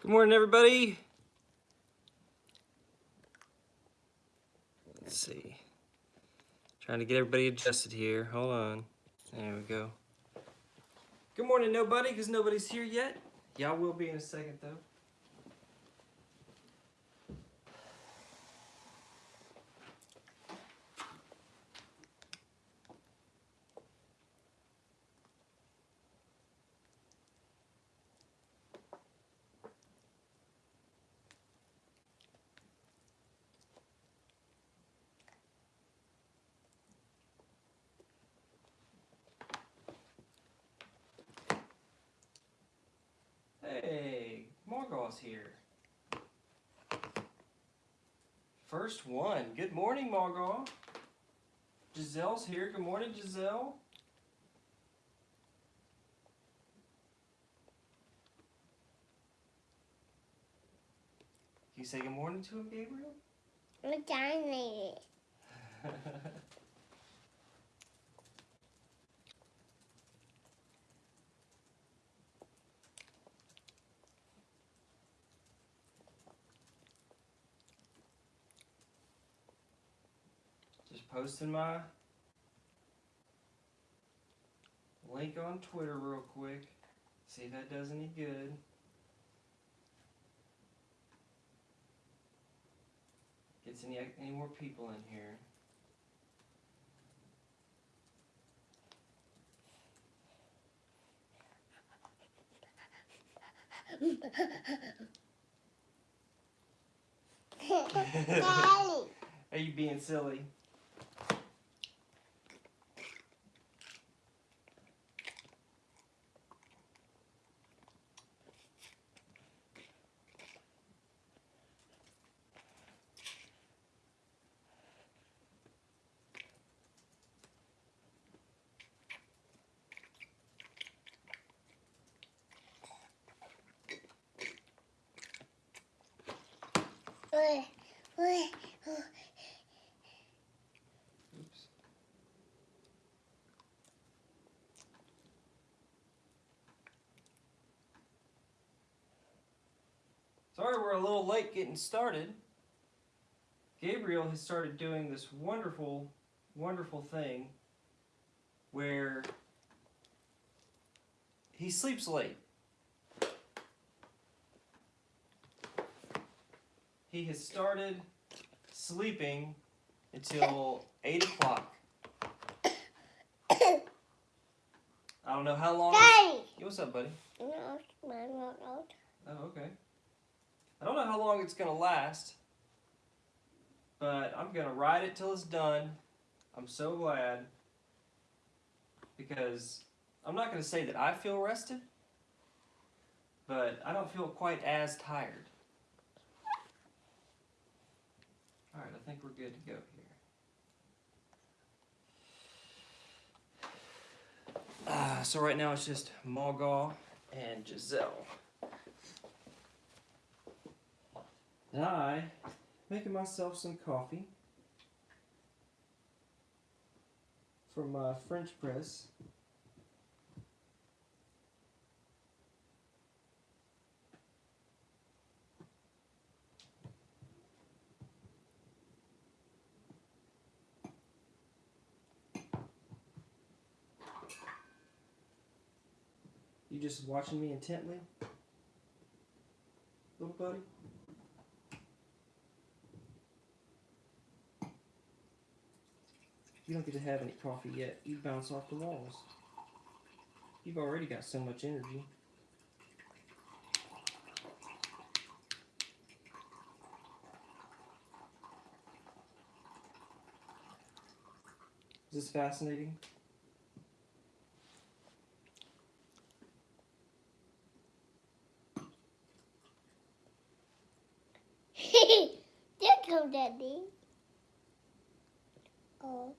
Good morning, everybody. Let's see. Trying to get everybody adjusted here. Hold on. There we go. Good morning, nobody, because nobody's here yet. Y'all will be in a second, though. Hey, Here. First one. Good morning, Margot. Giselle's here. Good morning, Giselle. Can you say good morning to him, Gabriel? I'm posting my link on Twitter real quick. See if that does any good. Gets any any more people in here. Are you being silly? Oops. Sorry we're a little late getting started. Gabriel has started doing this wonderful, wonderful thing where he sleeps late. He has started sleeping until 8 o'clock. I don't know how long. Daddy. What's up, buddy? No, I'm not out. Oh, okay. I don't know how long it's gonna last, but I'm gonna ride it till it's done. I'm so glad because I'm not gonna say that I feel rested, but I don't feel quite as tired. All right, I think we're good to go here. Uh, so right now it's just Margot and Giselle. And I making myself some coffee from my French press. You just watching me intently, little buddy? You don't get to have any coffee yet. You bounce off the walls. You've already got so much energy. Is this fascinating? There come Daddy. Oh.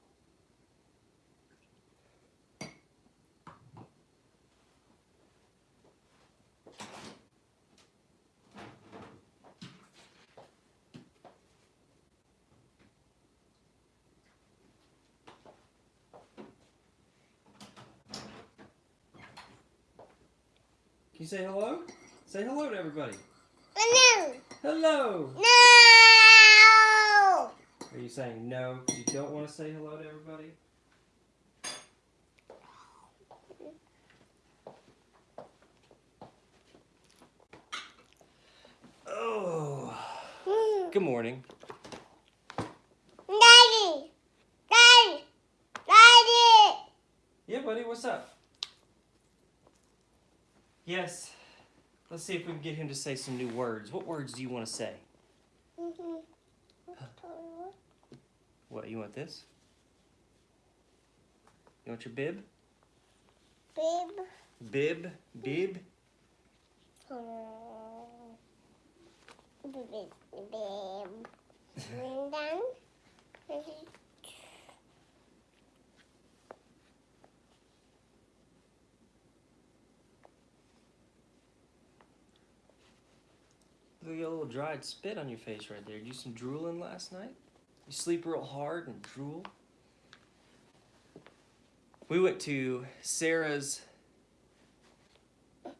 Can you say hello? Say hello to everybody. No. Hello. No. Are you saying no because you don't want to say hello to everybody? Oh. Hmm. Good morning. Daddy. Daddy. Daddy. Yeah, buddy, what's up? Yes. Let's see if we can get him to say some new words. What words do you want to say? Mhm. What, you want this? You want your bib? Bib. Bib? Bib? Oh. Babe. Babe. And. Look, you got a little dried spit on your face right there. Did you do some drooling last night? You sleep real hard and drool? We went to Sarah's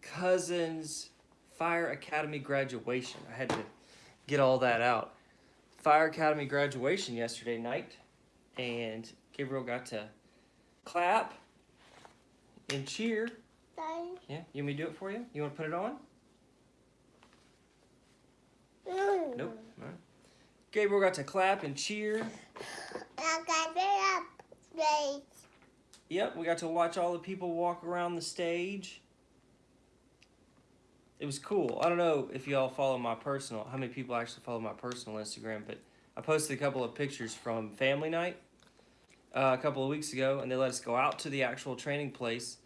cousin's Fire Academy graduation. I had to get all that out. Fire Academy graduation yesterday night, and Gabriel got to clap and cheer. Yeah, you want me to do it for you? You want to put it on? No. Nope. All right. Gabriel got to clap and cheer. I got it up. Right. Yep, we got to watch all the people walk around the stage. It was cool. I don't know if y'all follow my personal, how many people actually follow my personal Instagram, but I posted a couple of pictures from family night uh, a couple of weeks ago, and they let us go out to the actual training place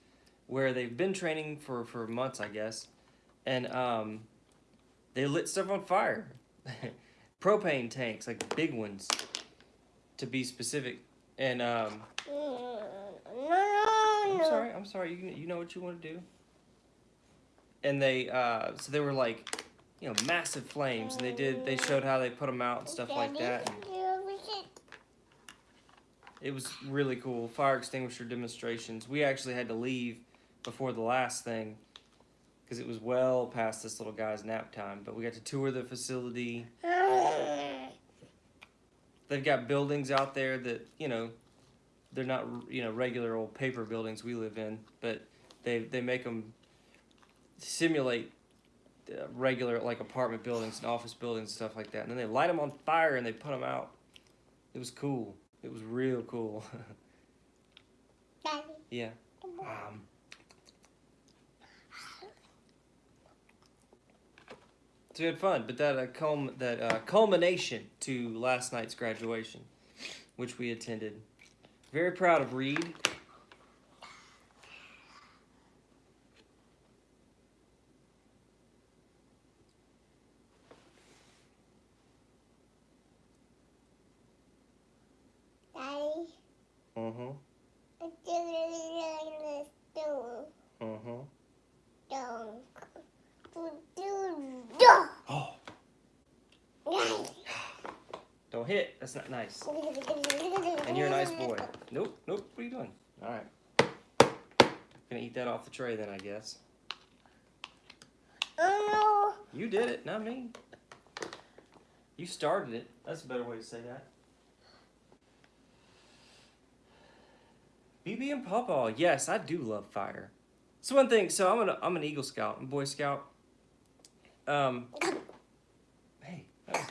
where they've been training for, for months, I guess, and um, they lit stuff on fire. Propane tanks, like big ones, to be specific. And um, No. No. I'm sorry. I'm sorry. You you know what you want to do. And they uh so they were like, you know, massive flames, and they did they showed how they put them out and stuff like that. And it was really cool. Fire extinguisher demonstrations. We actually had to leave before the last thing because it was well past this little guy's nap time. But we got to tour the facility. They've got buildings out there that you know, they're not you know regular old paper buildings we live in, but they they make them simulate uh, regular like apartment buildings and office buildings and stuff like that. And then they light them on fire and they put them out. It was cool. It was real cool. Yeah. Um, so we had fun, but that uh, culm- that uh, culmination to last night's graduation, which we attended. Very proud of Reed. Daddy. Uh huh. I do really do. Uh huh. Don't. Do. Do. Oh, Daddy. don't hit. That's not nice. And you're a nice boy. Nope, nope. What are you doing? All right. Gonna eat that off the tray then, I guess. Oh You did it, not me. You started it. That's a better way to say that. BB and Pawpaw. Yes, I do love fire. So one thing. So I'm an I'm an Eagle Scout, I'm a Boy Scout. Um. Hey, that was-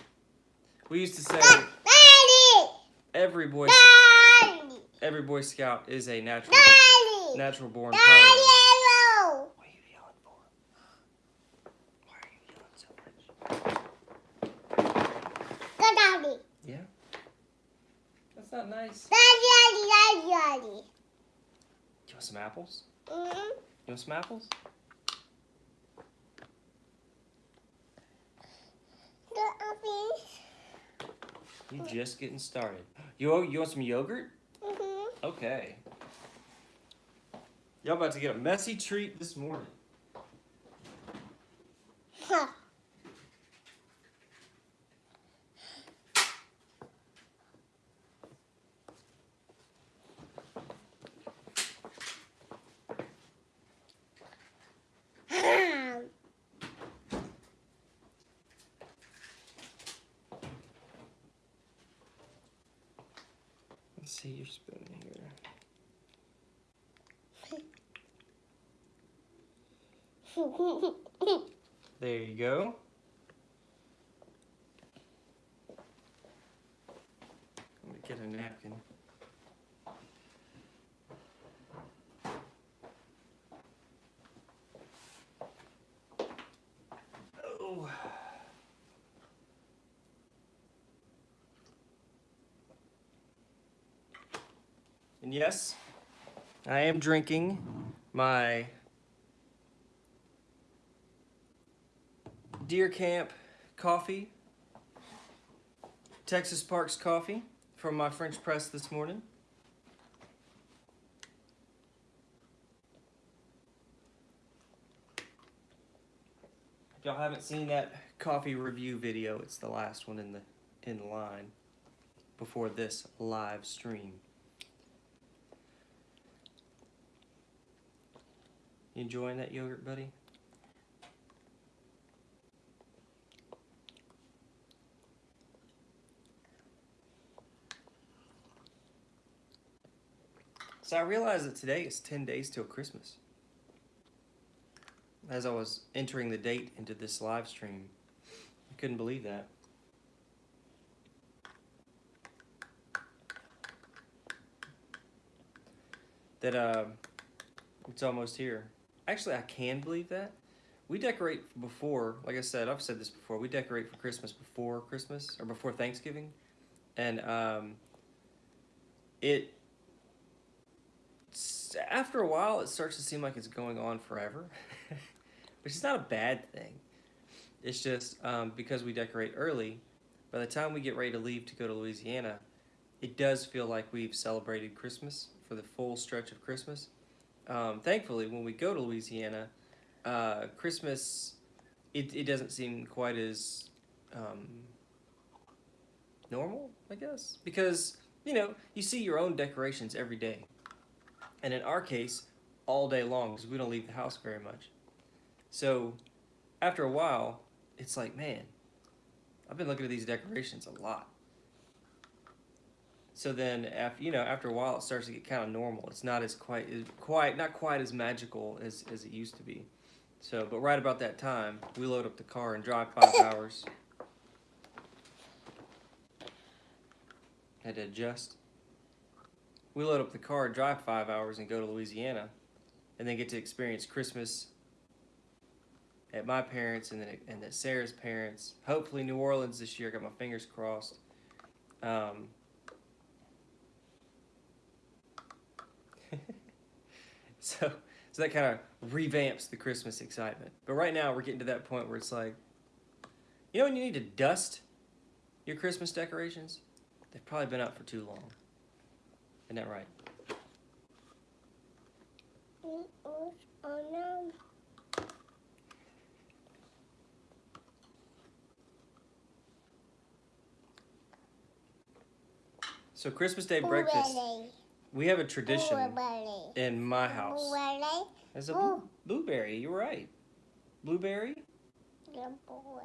we used to say no. Daddy. Every boy Daddy. every Boy Scout is a natural Daddy. natural born Daddy. pilot. What are you yelling for? Why are you yelling so much? Go, Daddy. Yeah. That's not nice. Daddy, Daddy, Daddy, Daddy. You want some apples? Mm-hmm. You want some apples? The office. You just getting started. You you want some yogurt? Mm-hmm. Okay. Y'all about to get a messy treat this morning. Huh. see your spoon here. There you go. Let me get a napkin. And yes, I am drinking my Deer Camp coffee, Texas Parks coffee from my French press this morning. Haven't seen that coffee review video, it's the last one in the in line before this live stream. You enjoying that yogurt, buddy? So I realized that today is 10 days till Christmas. As I was entering the date into this live stream, I couldn't believe that. That uh, it's almost here. Actually, I can believe that. We decorate before, like I said, I've said this before, we decorate for Christmas before Christmas or before Thanksgiving. And um, it after a while it starts to seem like it's going on forever which is not a bad thing. It's just um, because we decorate early by the time we get ready to leave to go to louisiana it does feel like we've celebrated christmas for the full stretch of christmas. Um, thankfully when we go to louisiana uh, christmas it, it doesn't seem quite as um, normal i guess. Because you know you see your own decorations every day. And in our case, all day long because we don't leave the house very much. So after a while, it's like, man, I've been looking at these decorations a lot. So then, after you know, after a while, it starts to get kind of normal. It's not as quite, as quite, not quite as magical as as it used to be. So, but right about that time, we load up the car and drive five hours. Had to adjust we load up the car, drive five hours, and go to Louisiana, and then get to experience Christmas at my parents and then and at Sarah's parents. Hopefully, New Orleans this year. Got my fingers crossed. Um, so, so that kind of revamps the Christmas excitement. But right now, we're getting to that point where it's like, you know, when you need to dust your Christmas decorations, they've probably been up for too long. Isn't that right? oh no. So Christmas Day breakfast, we have a tradition in my house. Blueberry. As a blue, blueberry, you're right. Blueberry? Boy.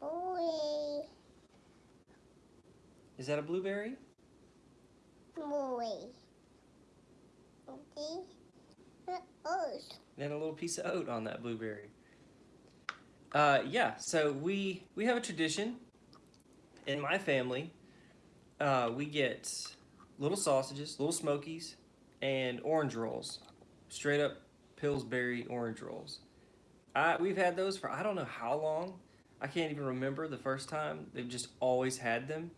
Boy. Is that a blueberry? Boy. The. Then a little piece of oat on that blueberry. Uh, yeah, so we we have a tradition in my family. Uh, we get little sausages, little smokies, and orange rolls. Straight up Pillsbury orange rolls. I, we've had those for I don't know how long. I can't even remember the first time. They've just always had them.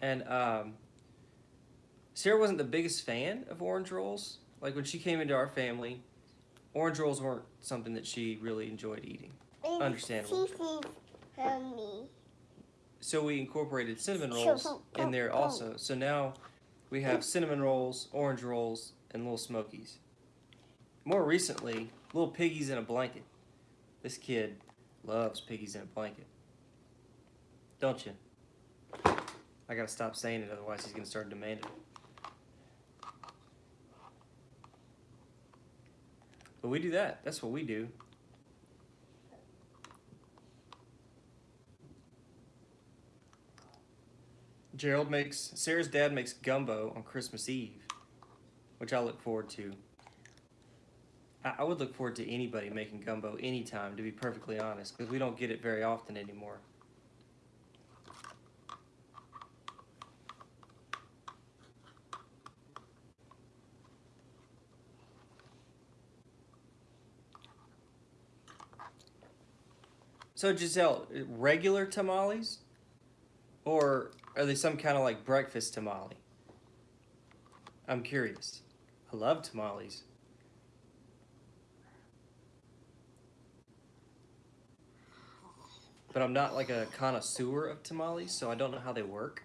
And um, Sarah wasn't the biggest fan of orange rolls. Like when she came into our family, orange rolls weren't something that she really enjoyed eating. Understandable. Sissy and me. So we incorporated cinnamon rolls in there also. So now we have cinnamon rolls, orange rolls, and little smokies. More recently, little piggies in a blanket. This kid loves piggies in a blanket. Don't you? I gotta stop saying it, otherwise he's gonna start demanding it. But we do that. That's what we do. Gerald makes Sarah's dad makes gumbo on Christmas Eve, which I look forward to. I, I would look forward to anybody making gumbo anytime, to be perfectly honest, because we don't get it very often anymore. So Giselle, uh, regular tamales, or are they some kind of like breakfast tamale? I'm curious. I love tamales. But I'm not like a connoisseur of tamales, so I don't know how they work.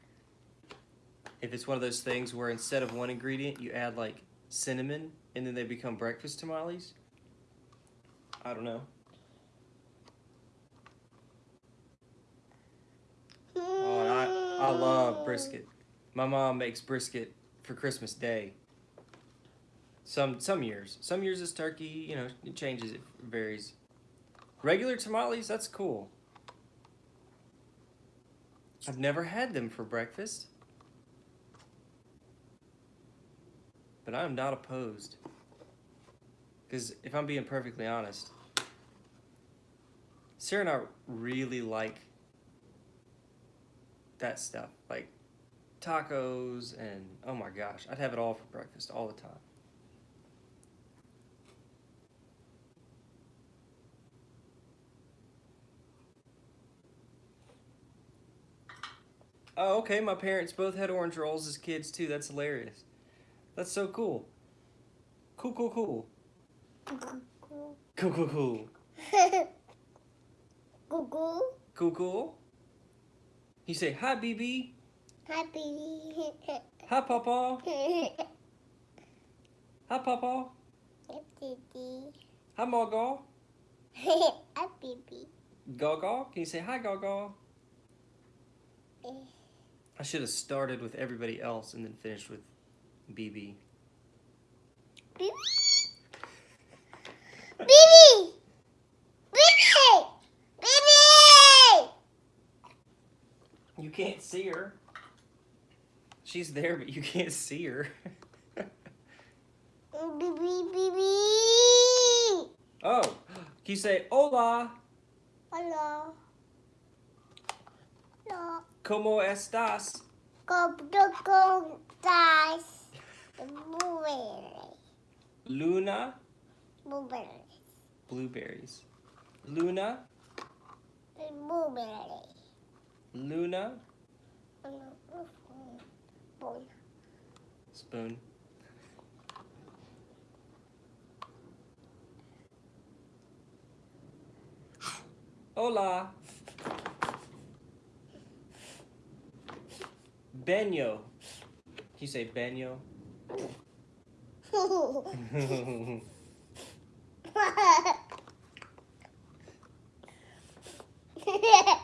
If it's one of those things where instead of one ingredient, you add like cinnamon and then they become breakfast tamales. I don't know. Oh, and I, love brisket. My mom makes brisket for Christmas Day. Some some years, some years it's turkey. You know, it changes. It varies. Regular tamales, that's cool. I've never had them for breakfast, but I am not opposed. Because if I'm being perfectly honest, Sarah and I really like that stuff. Like tacos and oh my gosh, I'd have it all for breakfast all the time. Oh, okay. My parents both had orange rolls as kids too. That's hilarious. That's so cool. Cool, cool, cool. Cool, cool, cool. Google. Cool, cool. You say hi, BB. Hi, BB. Hi, Papa. Hi, Papa. Happy. Hi, Margot. Happy. Gaga. Can you say hi, Gaga? Eh. I should have started with everybody else and then finished with BB. BB! BB! Baby. Baby. You can't see her. She's there, but you can't see her. Oh, can you say hola? Hola. No. ¿Cómo estás? Go go go guys. Blueberry. Luna? Blueberry. Blueberries. Luna? Blueberry. Luna? Boy. Spoon. Hola. Benyo. Can you say Benyo?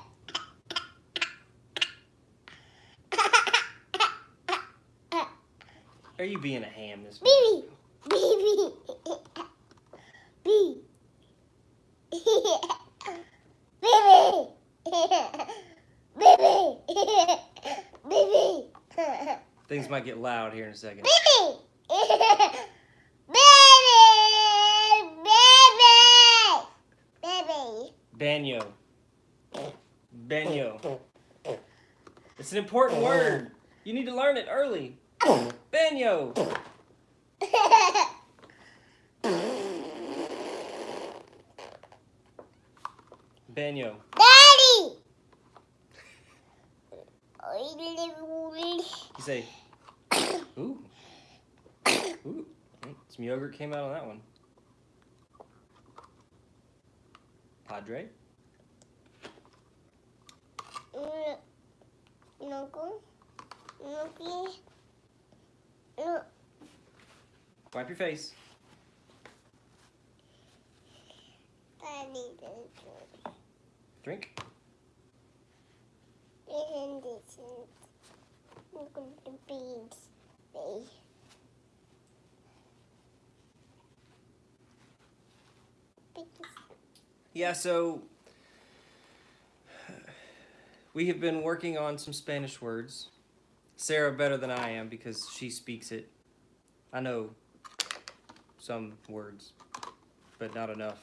Are you being a ham this morning? Baby. Baby. Baby. Baby. Baby. Things might get loud here in a second. Baby. Baby. Baby. Baby. Banyo. Banyo. It's an important word. You need to learn it early. Banyo. Banyo. Daddy. You say, ooh. Ooh. Mm, Some yogurt came out on that one. Padre. Knuckle. Knuckle. Wipe your face. Daddy. Drink. And this is at the beads. They Yeah, so we have been working on some Spanish words Sarah better than I am because she speaks it. I know some words, but not enough.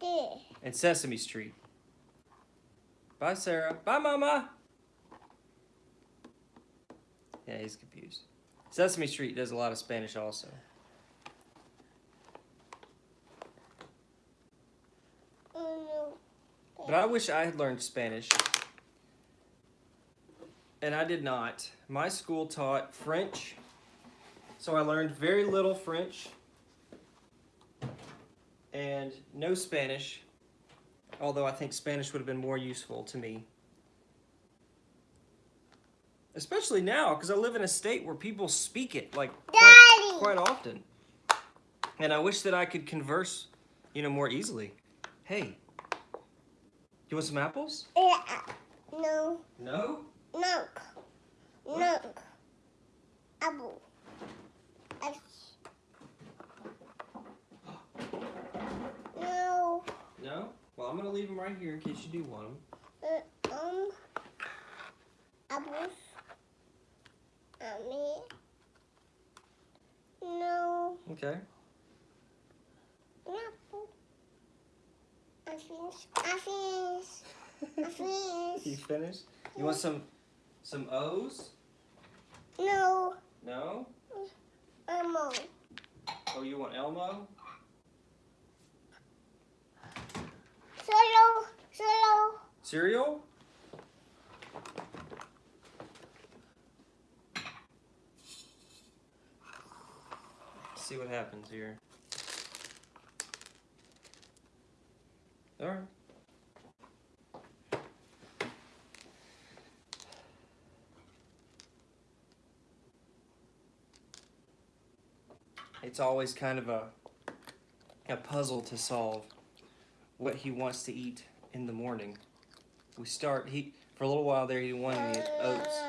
There. And Sesame Street. Bye, Sarah. Bye, Mama. Yeah, he's confused. Sesame Street does a lot of Spanish also. Mm-hmm. But I wish I had learned Spanish. And I did not. My school taught French. So I learned very little French and no Spanish. Although I think Spanish would have been more useful to me. Especially now, because I live in a state where people speak it like quite, quite often. And I wish that I could converse, you know, more easily. Hey, you want some apples? Yeah. Uh, no. No? No. No. Apple. No. No? Well, I'm gonna leave them right here in case you do want them. Uh, um. Apples. Uh. No. Okay. Apple. I finished. I finished. I you finished. finished? You want some some O's? No. No? Elmo. Oh, you want Elmo? Solo. Solo. Cereal? See what happens here. All right. It's always kind of a a puzzle to solve what he wants to eat in the morning. We start he for a little while there he wanted to eat oats.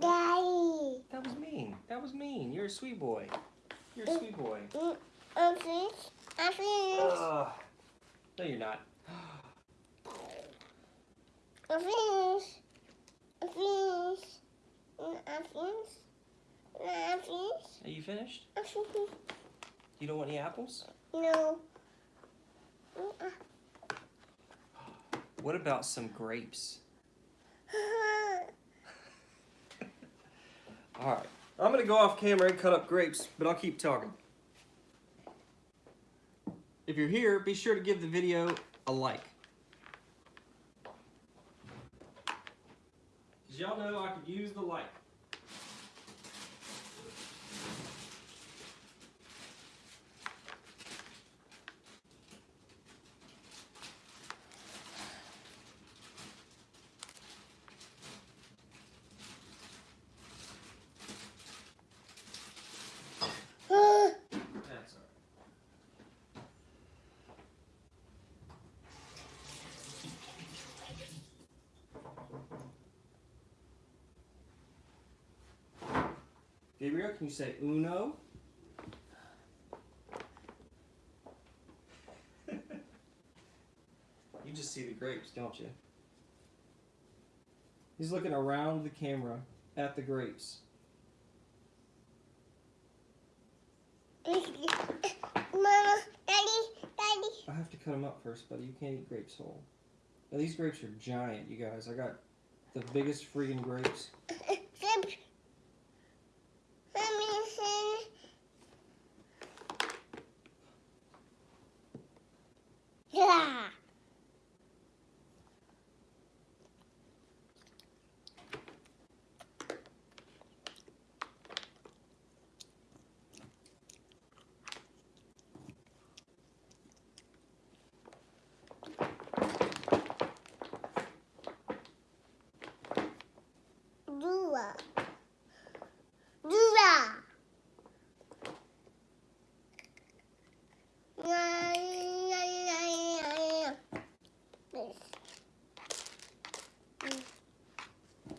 Daddy. That was mean. That was mean. You're a sweet boy. You're a sweet boy. I finished. I finished. Ugh. No, you're not. I finished. I finished. I finished. I finished. You finished? I finished. You don't want any apples? No. What about some grapes? All right. I'm gonna go off camera and cut up grapes, but I'll keep talking. If you're here, be sure to give the video a like. Cause y'all know I could use the like. That's all right. Gabriel, can you say uno? you just see the grapes, don't you? He's looking around the camera at the grapes. Mama, Daddy, Daddy. I have to cut them up first, buddy. You can't eat grapes whole. Now, these grapes are giant, you guys. I got the biggest freaking grapes. Flip. Mommy, Yeah.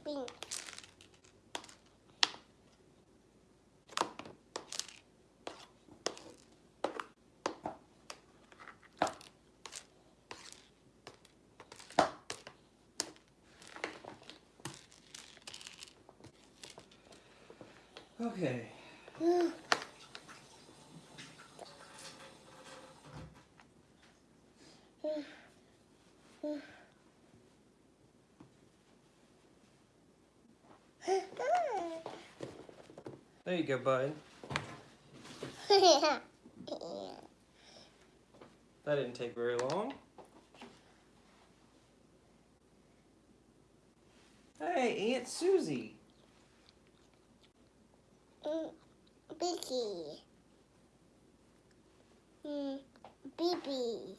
Do. Okay. There you go, bud. That didn't take very long. Hey, Aunt Susie. Mm, Vicky. Mm, Bibi.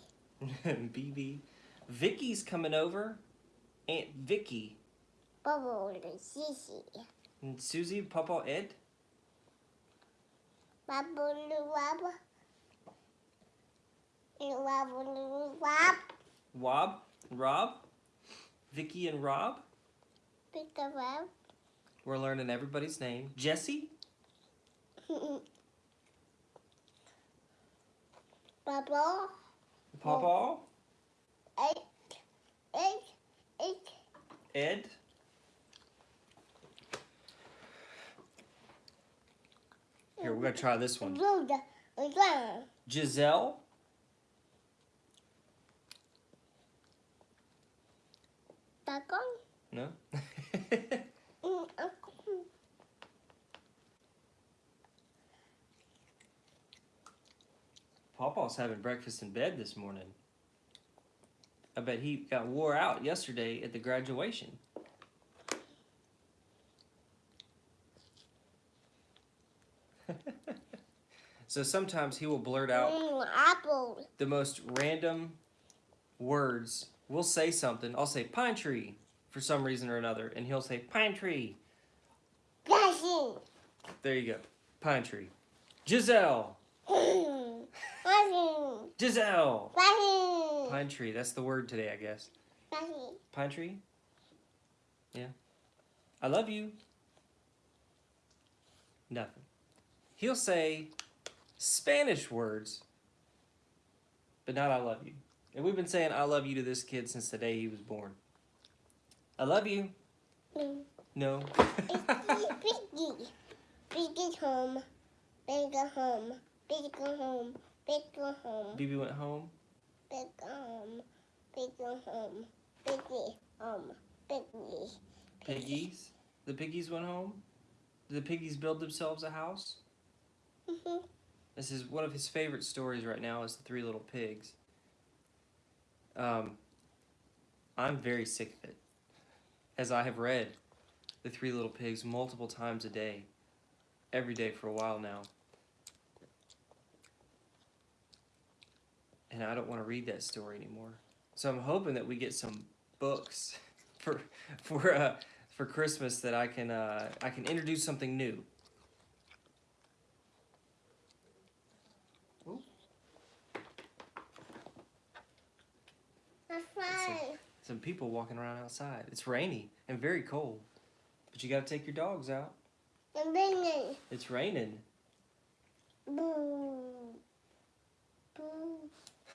BB. Vicky's coming over. Aunt Vicky. Bubble Sissy. And Susie, Papa Ed. Bubble Wab. Wabble Wab. Wob. Rob. Vicky and Rob. A Wab. We're learning everybody's name. Jesse. Bubble. Papa. Eight. Eight. Eight. Ed. Here, we're gonna try this one. Road. Giselle. Takong. No. Mm, ako. Papa's having breakfast in bed this morning. I bet he got wore out yesterday at the graduation. so sometimes he will blurt out apple. the most random words. We'll say something. I'll say pine tree for some reason or another, and he'll say pine tree. There you go. Pine tree. Giselle. Giselle. Blessing. Pine tree. That's the word today, I guess. Blessing. Pine tree? Yeah. I love you. Nothing. He'll say Spanish words, but not I love you. And we've been saying I love you to this kid since the day he was born. I love you. Mm. No. It's Piggy. Piggy home. Big home. Big home. Big home. BB went home. Big home. Big home. Biggy home. Biggy. Piggies. The piggies went home. Did the piggies build themselves a house? Mhm. This is one of his favorite stories right now is the three little pigs. Um, I'm very sick of it, as I have read the three little pigs multiple times a day, every day for a while now. And I don't want to read that story anymore. So I'm hoping that we get some books for for uh, for Christmas that I can uh, I can introduce something new. That's fine. Some people walking around outside. It's rainy and very cold. But you gotta take your dogs out. I'm bringing. It's raining. Boo. Boo.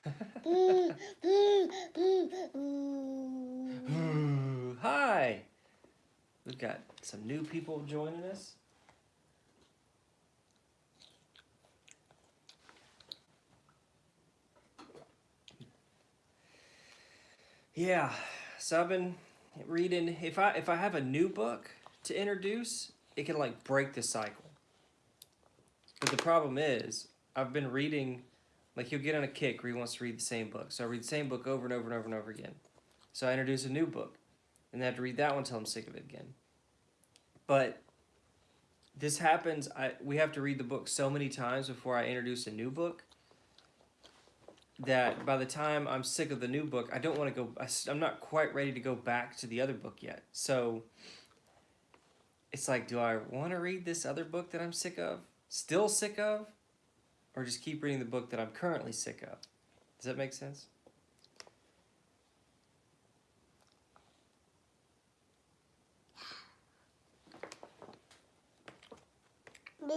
Hi! We've got some new people joining us. Yeah, so I've been reading. If I if I have a new book to introduce, it can like break the cycle. But the problem is, I've been reading. Like he'll get on a kick where he wants to read the same book, so I read the same book over and over and over and over again. So I introduce a new book, and I have to read that one until I'm sick of it again. But this happens. I we have to read the book so many times before I introduce a new book that by the time I'm sick of the new book, I don't want to go. I'm not quite ready to go back to the other book yet. So it's like, do I want to read this other book that I'm sick of, still sick of, or just keep reading the book that I'm currently sick of? Does that make sense?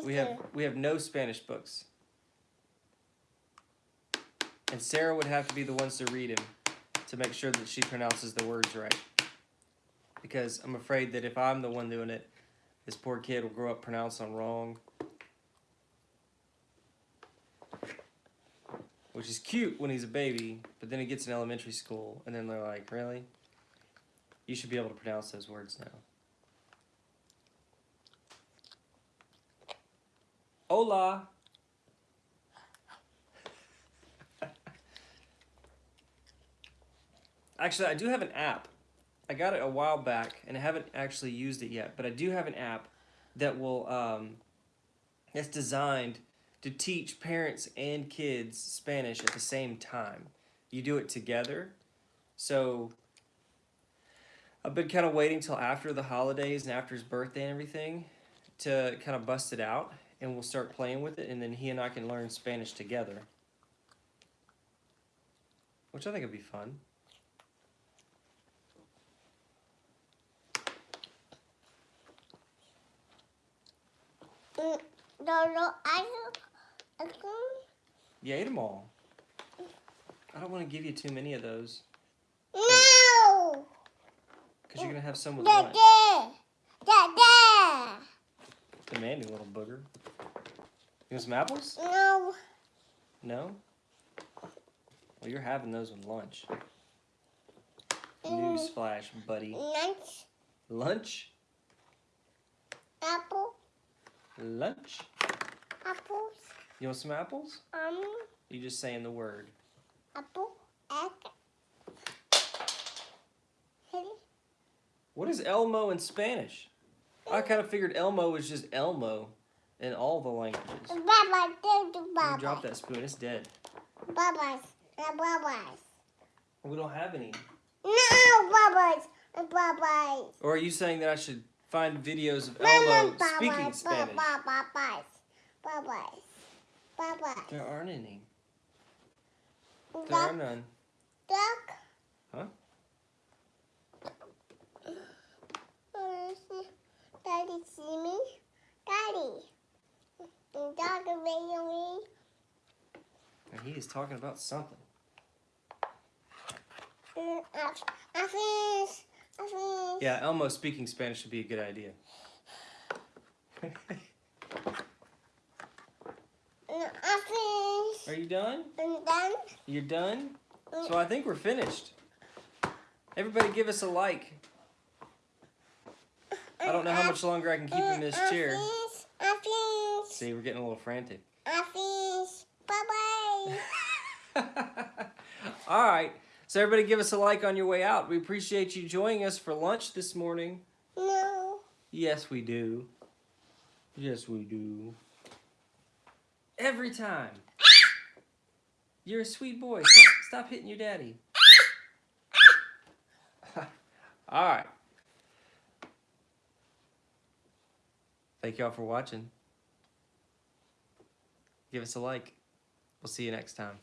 We have we have no Spanish books. And Sarah would have to be the ones to read him to make sure that she pronounces the words right. Because I'm afraid that if I'm the one doing it, This poor kid will grow up pronounced them wrong. Which is cute when he's a baby, but then he gets in elementary school, and then they're like, really? You should be able to pronounce those words now. Hola. Actually, I do have an app. I got it a while back, and I haven't actually used it yet. But I do have an app that will um, designed to teach parents and kids Spanish at the same time. You do it together. So I've been kind of waiting till after the holidays and after his birthday and everything to kind of bust it out, and we'll start playing with it, and then he and I can learn Spanish together, which I think would be fun. Mm, no, no, I. You ate them all. I don't want to give you too many of those No! because you're gonna have some with lunch. Demanding little booger. You want some apples? No, No. Well, you're having those with lunch. Mm. Newsflash, buddy. lunch, Lunch. apple, Lunch. apples, You want some apples? um, You just saying the word. apple, egg. What is Elmo in Spanish? I kind of figured Elmo was just Elmo in all the languages. Bye-bye, do do You bye-bye. drop that spoon, it's dead. Bye-bye, uh. We don't have any. No, bye-bye, uh. Or are you saying that I should find videos of Elmo speaking Spanish? Bye-bye, bye-bye, bye-bye. There aren't any. There are none. duck. Huh? Daddy, see me? Daddy. Dog me. And he is talking about something. Mm, I, I finish. I finish. Yeah, Elmo speaking Spanish would be a good idea. Mm, I finish. Are you done? And then. You're done? So I think we're finished. Everybody give us a like. I don't know how much longer I can keep in this chair. finish. I finish. See, we're getting a little frantic. I finish. Bye-bye. All right. So everybody give us a like on your way out. We appreciate you joining us for lunch this morning. no. Yes, we do. Yes, we do. Every time. You're a sweet boy. Stop, stop hitting your daddy. All right. Thank y'all for watching. Give us a like. We'll see you next time.